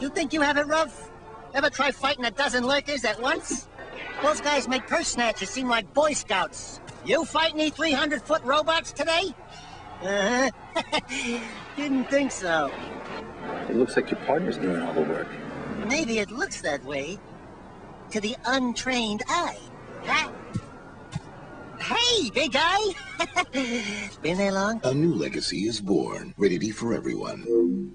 You think you have it rough? Ever try fighting a dozen lurkers at once? Those guys make purse snatchers seem like Boy Scouts. You fight any 300-foot robots today? Uh-huh. Didn't think so. It looks like your partner's doing all the work. Maybe it looks that way to the untrained eye. Huh? Hey, big guy! Been there long? A new legacy is born, ready for everyone.